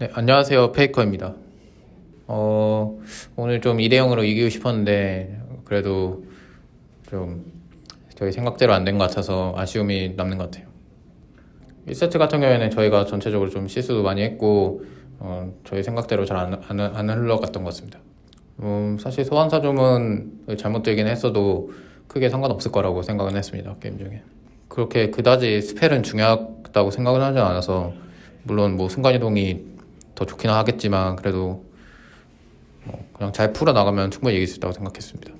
네, 안녕하세요. 페이커입니다. 어, 오늘 좀 2대 0으로 이기고 싶었는데, 그래도 좀 저희 생각대로 안 된 것 같아서 아쉬움이 남는 것 같아요. 1세트 같은 경우에는 저희가 전체적으로 좀 실수도 많이 했고, 어, 저희 생각대로 잘 안 안, 안 흘러갔던 것 같습니다. 음, 사실 소환사점은 잘못되긴 했어도 크게 상관없을 거라고 생각은 했습니다. 게임 중에. 그렇게 그다지 스펠은 중요하다고 생각은 하지 않아서, 물론 뭐 순간이동이 더 좋긴 하겠지만 그래도 뭐 그냥 잘 풀어 나가면 충분히 이길 수 있다고 생각했습니다.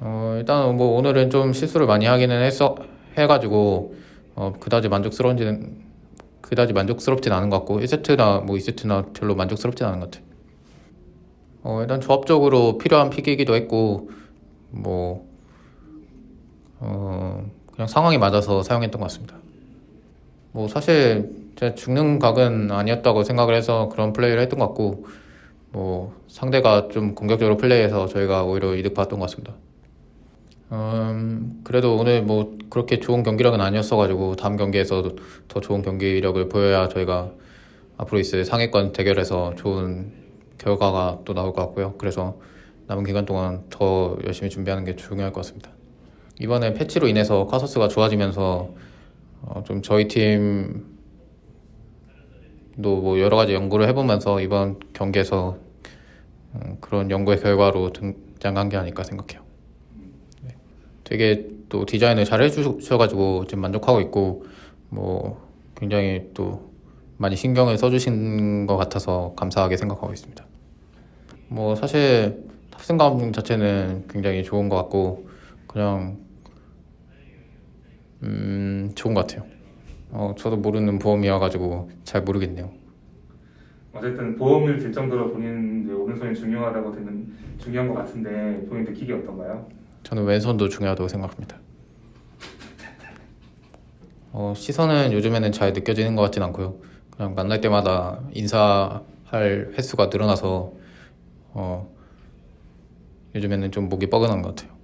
어, 일단 뭐 오늘은 좀 실수를 많이 하기는 했어 해가지고 어, 그다지 만족스러운지는 그다지 만족스럽진 않은 것 같고 1세트나 뭐 2세트나 별로 만족스럽진 않은 것 같아요. 어, 일단 조합적으로 필요한 픽이기도 했고 뭐 어, 그냥 상황이 맞아서 사용했던 것 같습니다. 뭐 사실 제가 죽는 각은 아니었다고 생각을 해서 그런 플레이를 했던 것 같고 뭐 상대가 좀 공격적으로 플레이해서 저희가 오히려 이득 봤던 것 같습니다. 음, 그래도 오늘 뭐 그렇게 좋은 경기력은 아니었어가지고 다음 경기에서 더 좋은 경기력을 보여야 저희가 앞으로 있을 상위권 대결에서 좋은 결과가 또 나올 것 같고요. 그래서 남은 기간 동안 더 열심히 준비하는 게 중요할 것 같습니다. 이번에 패치로 인해서 카서스가 좋아지면서 어, 좀 저희 팀도 뭐 여러 가지 연구를 해보면서 이번 경기에서 음, 그런 연구의 결과로 등장한 게 아닐까 생각해요. 네. 되게 또 디자인을 잘 해주셔가지고 지금 만족하고 있고 뭐 굉장히 또 많이 신경을 써주신 것 같아서 감사하게 생각하고 있습니다. 뭐 사실 탑승감 자체는 굉장히 좋은 것 같고 그냥 음 좋은 것 같아요. 어 저도 모르는 보험이어가지고 잘 모르겠네요. 어쨌든 보험을 들 정도로 본인 오른손이 중요하다고 듣는 중요한 것 같은데 본인 느끼기 어떤가요? 저는 왼손도 중요하다고 생각합니다. 어, 시선은 요즘에는 잘 느껴지는 것 같진 않고요. 그냥 만날 때마다 인사할 횟수가 늘어나서 어, 요즘에는 좀 목이 뻐근한 것 같아요.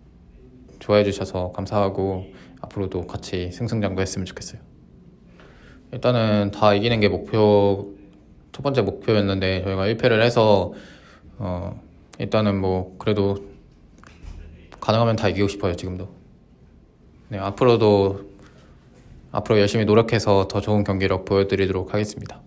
좋아해 주셔서 감사하고 앞으로도 같이 승승장구했으면 좋겠어요. 일단은 다 이기는 게 목표 첫 번째 목표였는데 저희가 1패를 해서 어, 일단은 뭐 그래도 가능하면 다 이기고 싶어요 지금도. 네 앞으로도 앞으로 열심히 노력해서 더 좋은 경기력 보여드리도록 하겠습니다.